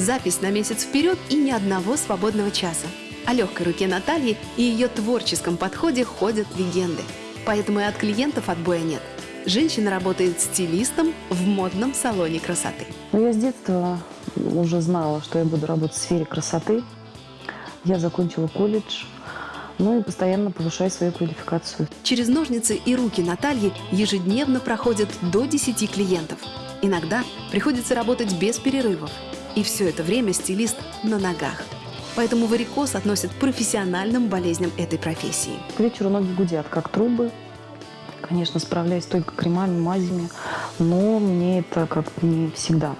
запись на месяц вперед и ни одного свободного часа. О легкой руке Натальи и ее творческом подходе ходят легенды. Поэтому и от клиентов отбоя нет. Женщина работает стилистом в модном салоне красоты. Ну, я с детства уже знала, что я буду работать в сфере красоты. Я закончила колледж, ну и постоянно повышаю свою квалификацию. Через ножницы и руки Натальи ежедневно проходят до 10 клиентов. Иногда приходится работать без перерывов. И все это время стилист на ногах. Поэтому варикоз относят к профессиональным болезням этой профессии. К вечеру ноги гудят, как трубы. Конечно, справляюсь только кремами, мазями, но мне это как не всегда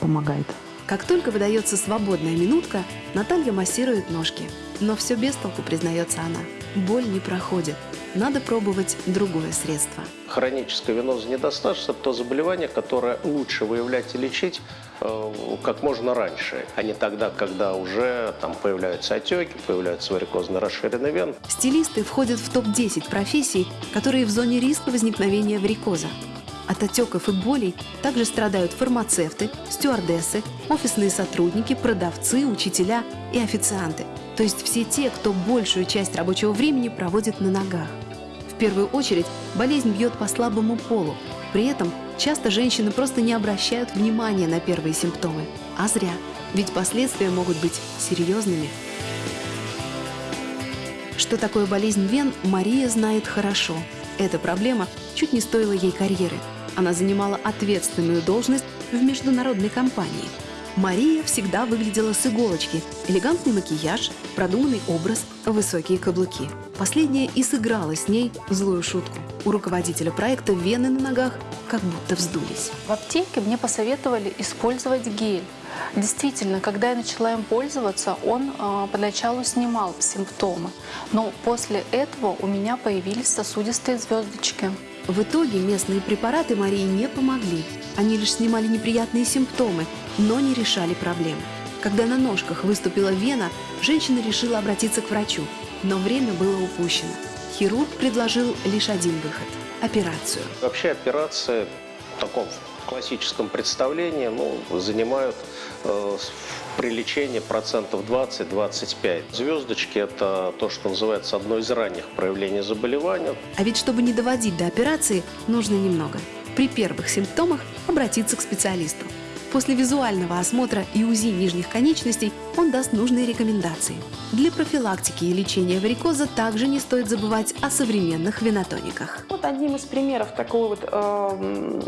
помогает. Как только выдается свободная минутка, Наталья массирует ножки. Но все без толку, признается она. Боль не проходит. Надо пробовать другое средство. Хроническая веноза недостаточность – это то заболевание, которое лучше выявлять и лечить э, как можно раньше, а не тогда, когда уже там появляются отеки, появляются варикозно расширенные вены. Стилисты входят в топ-10 профессий, которые в зоне риска возникновения варикоза. От отеков и болей также страдают фармацевты, стюардессы, офисные сотрудники, продавцы, учителя и официанты. То есть все те, кто большую часть рабочего времени проводит на ногах. В первую очередь болезнь бьет по слабому полу. При этом часто женщины просто не обращают внимания на первые симптомы. А зря, ведь последствия могут быть серьезными. Что такое болезнь вен, Мария знает хорошо. Эта проблема чуть не стоила ей карьеры. Она занимала ответственную должность в международной компании. Мария всегда выглядела с иголочки. Элегантный макияж, продуманный образ, высокие каблуки. Последнее и сыграло с ней злую шутку. У руководителя проекта вены на ногах как будто вздулись. В аптеке мне посоветовали использовать гель. Действительно, когда я начала им пользоваться, он э, поначалу снимал симптомы, но после этого у меня появились сосудистые звездочки. В итоге местные препараты Марии не помогли. Они лишь снимали неприятные симптомы, но не решали проблем. Когда на ножках выступила вена, женщина решила обратиться к врачу, но время было упущено. Хирург предложил лишь один выход – операцию. Вообще операции в таком классическом представлении ну, занимают э, при лечении процентов 20-25. Звездочки – это то, что называется одно из ранних проявлений заболевания. А ведь чтобы не доводить до операции, нужно немного. При первых симптомах обратиться к специалисту. После визуального осмотра и УЗИ нижних конечностей он даст нужные рекомендации. Для профилактики и лечения варикоза также не стоит забывать о современных венотониках. Вот одним из примеров такого вот э,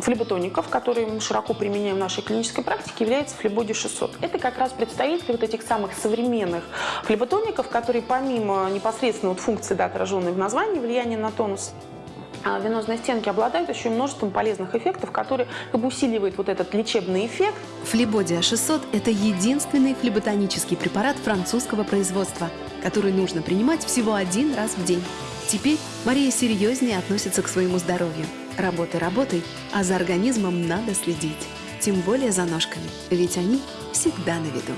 флеботоников, которые мы широко применяем в нашей клинической практике, является флебоди 600. Это как раз представители вот этих самых современных флеботоников, которые помимо непосредственно вот функции, да, отраженной в названии, влияния на тонус, венозные стенки обладают еще множеством полезных эффектов, которые как усиливают вот этот лечебный эффект. Флебодия 600 – это единственный флеботонический препарат французского производства, который нужно принимать всего один раз в день. Теперь Мария серьезнее относится к своему здоровью. Работай, работай, а за организмом надо следить. Тем более за ножками, ведь они всегда на виду.